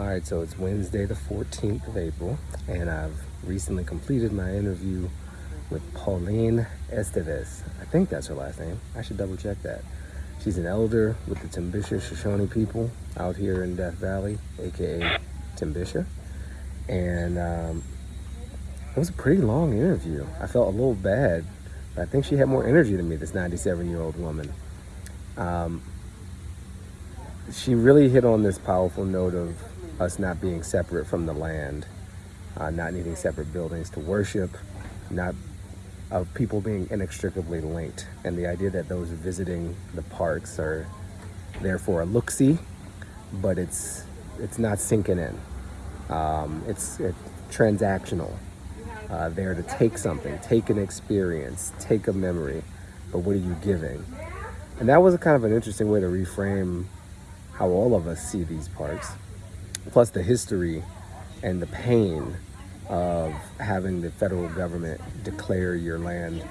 All right, so it's Wednesday, the 14th of April, and I've recently completed my interview with Pauline Esteves. I think that's her last name. I should double check that. She's an elder with the Timbisha Shoshone people out here in Death Valley, aka Timbisha. And um, it was a pretty long interview. I felt a little bad, but I think she had more energy than me, this 97 year old woman. Um, she really hit on this powerful note of us not being separate from the land, uh, not needing separate buildings to worship, not of people being inextricably linked, and the idea that those visiting the parks are therefore a look-see, but it's it's not sinking in. Um, it's, it's transactional. Uh, there to take something, take an experience, take a memory, but what are you giving? And that was a kind of an interesting way to reframe how all of us see these parks plus the history and the pain of having the federal government declare your land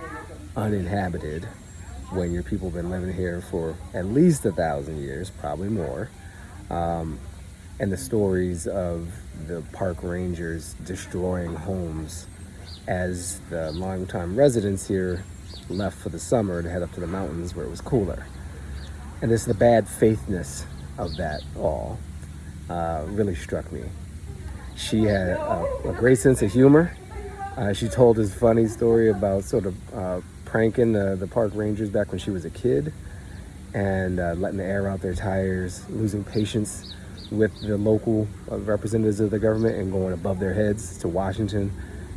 uninhabited when your people have been living here for at least a thousand years, probably more. Um, and the stories of the park rangers destroying homes as the longtime residents here left for the summer to head up to the mountains where it was cooler. And it's the bad faithness of that all uh, really struck me. She had a, a great sense of humor. Uh, she told this funny story about sort of uh, pranking the, the park rangers back when she was a kid and uh, letting the air out their tires, losing patience with the local uh, representatives of the government and going above their heads to Washington,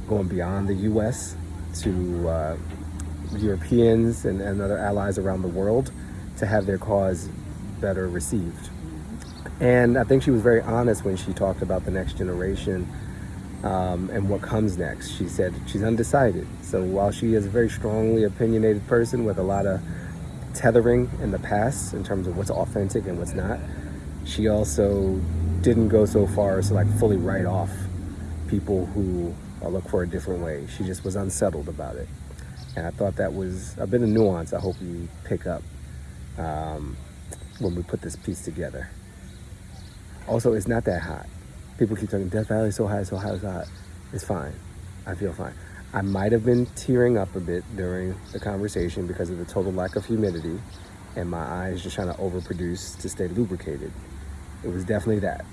going beyond the U.S. to uh, Europeans and, and other allies around the world to have their cause better received. And I think she was very honest when she talked about the next generation um, and what comes next. She said she's undecided. So while she is a very strongly opinionated person with a lot of tethering in the past in terms of what's authentic and what's not, she also didn't go so far as to like fully write off people who uh, look for a different way. She just was unsettled about it. And I thought that was a bit of nuance I hope you pick up um, when we put this piece together. Also, it's not that hot. People keep talking, Death Valley is so hot, so hot, so hot. It's fine. I feel fine. I might have been tearing up a bit during the conversation because of the total lack of humidity and my eyes just trying to overproduce to stay lubricated. It was definitely that.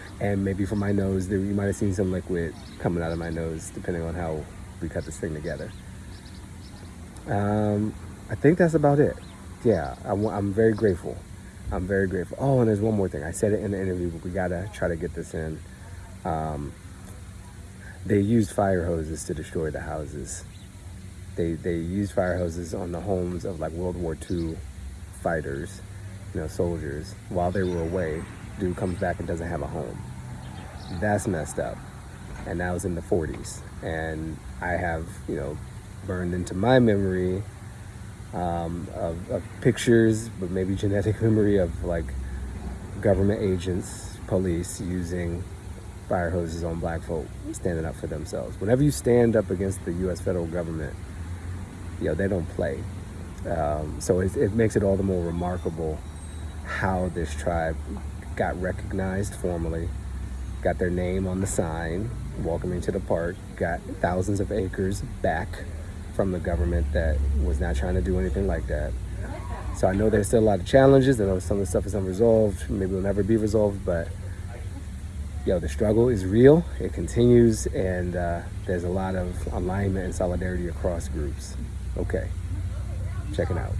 and maybe from my nose, there, you might have seen some liquid coming out of my nose, depending on how we cut this thing together. Um, I think that's about it. Yeah, I, I'm very grateful I'm very grateful. Oh, and there's one more thing. I said it in the interview, but we gotta try to get this in. Um, they used fire hoses to destroy the houses. They they used fire hoses on the homes of like World War II fighters, you know, soldiers. While they were away, dude comes back and doesn't have a home. That's messed up. And that was in the 40s. And I have, you know, burned into my memory um, of, of, pictures, but maybe genetic memory of like government agents, police using fire hoses on black folk standing up for themselves. Whenever you stand up against the U.S. federal government, you know, they don't play. Um, so it, it makes it all the more remarkable how this tribe got recognized formally, got their name on the sign, welcoming to the park, got thousands of acres back from the government that was not trying to do anything like that. So I know there's still a lot of challenges. I know some of the stuff is unresolved. Maybe will never be resolved, but yo, the struggle is real. It continues, and uh, there's a lot of alignment and solidarity across groups. Okay, checking out.